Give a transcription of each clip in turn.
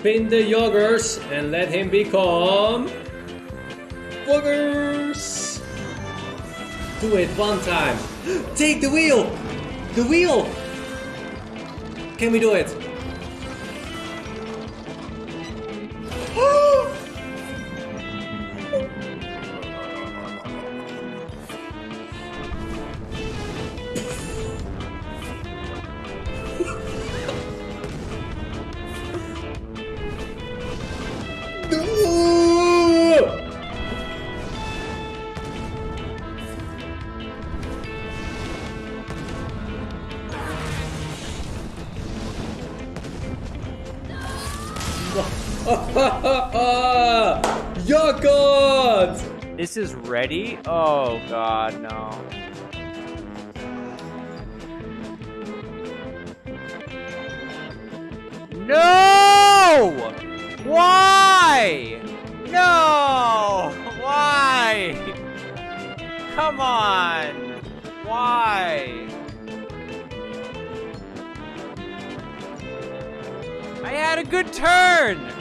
spin the yogurts and let him become boogers. Do it one time. Take the wheel. The wheel. Can we do it? Yogurt! This is ready? Oh god, no. No! Why? No! Why? Come on! Why? I had a good turn!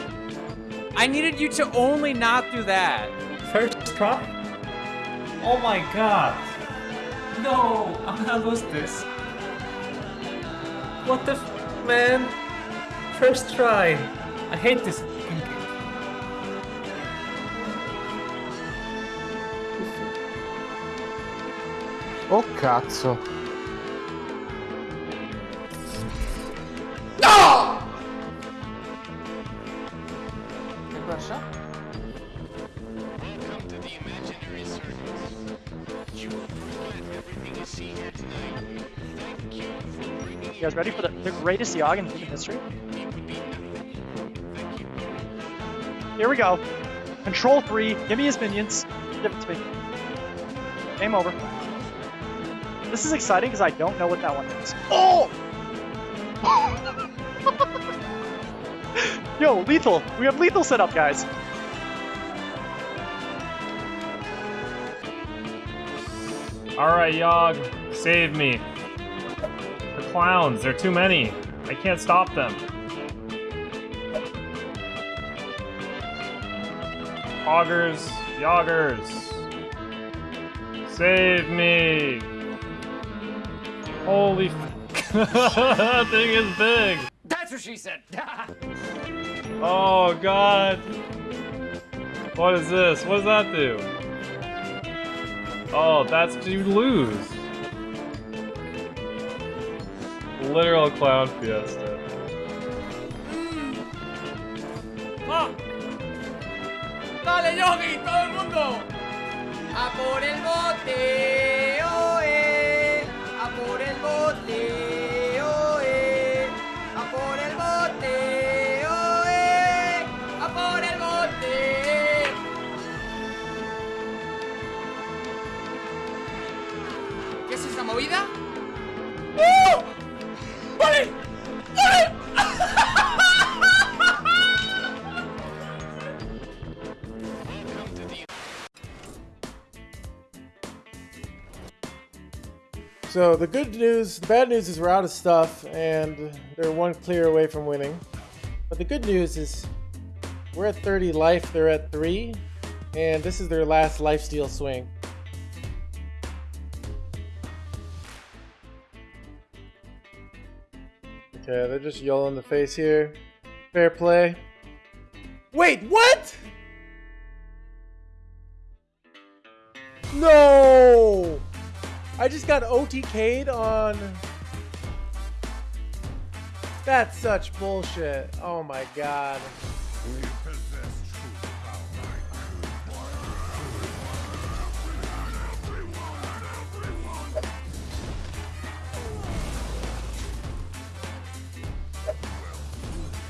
I needed you to only not do that. First try? Oh my god. No, I'm gonna lose this. What the f man? First try. I hate this. Oh cazzo. You guys ready for the, the greatest Yogg in history? Here we go. Control 3, give me his minions. Give it to me. Game over. This is exciting because I don't know what that one is. Oh! Yo, lethal! We have lethal set up, guys. Alright, Yogg, save me. The clowns, they're too many. I can't stop them. Hoggers, Yoggers. Save me! Holy f- that thing is big! That's what she said. Oh god! What is this? What does that do? Oh, that's to lose. Literal clown fiesta. Mm. Ah. Dale, Yogi, todo el mundo. A por el bote, So the good news, the bad news is we're out of stuff and they're one clear away from winning. But the good news is we're at 30 life, they're at 3, and this is their last lifesteal swing. Okay, they're just yellow in the face here. Fair play. Wait, what? No! I just got OTK'd on. That's such bullshit. Oh my god.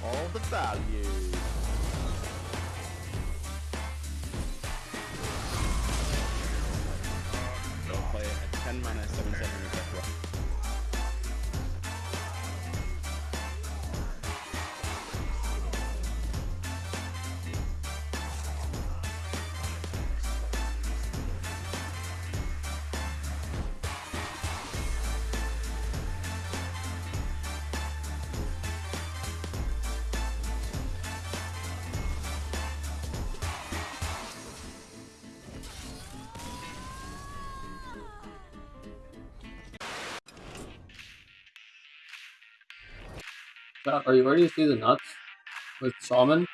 all the value. Jack, are you ready to see the nuts with salmon?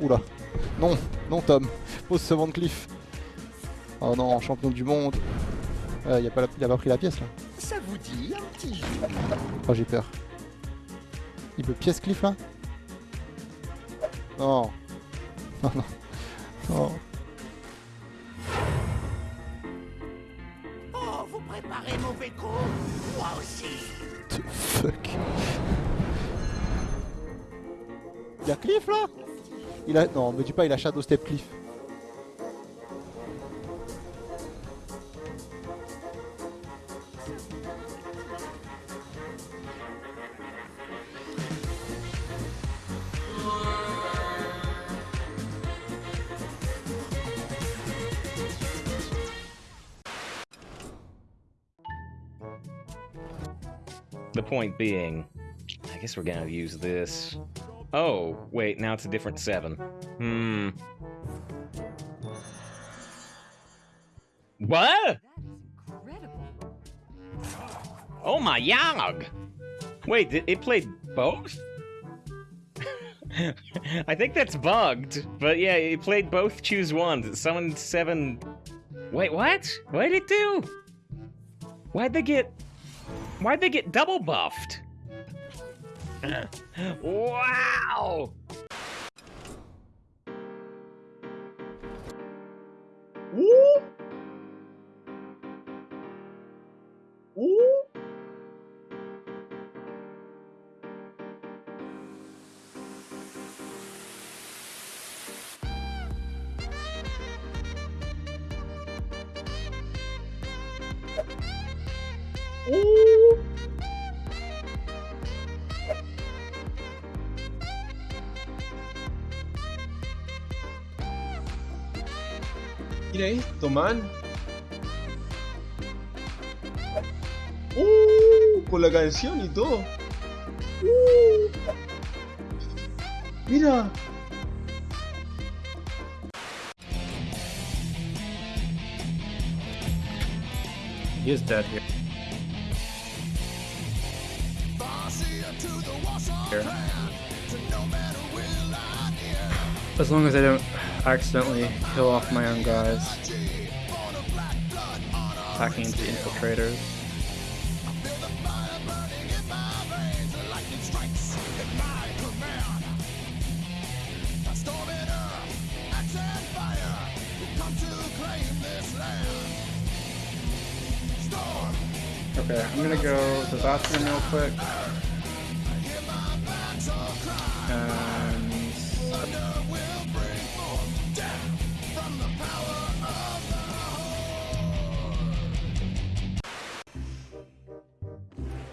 Oula. Non, non Tom. Pose ce VanCleef. Oh non, champion du monde. Euh, il a, pas la- il a pas pris la pièce là. Ça vous dit un petit jeu Oh j'ai peur. Il peut pièce Cliff là Non. Non, non. Non. Oh, vous préparez mauvais coup Moi aussi The fuck Il y a Cliff là? Il a... Non, me dis pas il a Shadow Step Cliff. The point being, I guess we're gonna use this. Oh, wait, now it's a different seven. Hmm. What? Oh my yog! Wait, did it played both? I think that's bugged, but yeah, it played both choose ones. Summoned seven. Wait, what? What did it do? Why'd they get. Why'd they get double buffed? wow! Woo! Ooh! Mira esto, man. Uh, con la canción y todo. Uh. Mira. He is dead here. Here. As long as I don't accidentally kill off my own guys. Attacking the infiltrators. Okay, I'm gonna go to the bathroom real quick.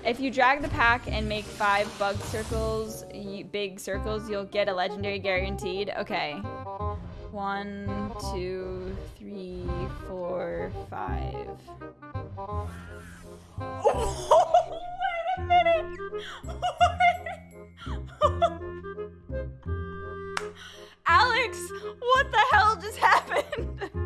If you drag the pack and make five bug circles, big circles, you'll get a legendary guaranteed. Okay. One, two, three, four, five. Wait a minute! Alex, what the hell just happened?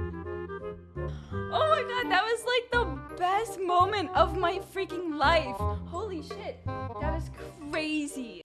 Oh my god, that was like the best moment of my freaking life. Holy shit, that was crazy.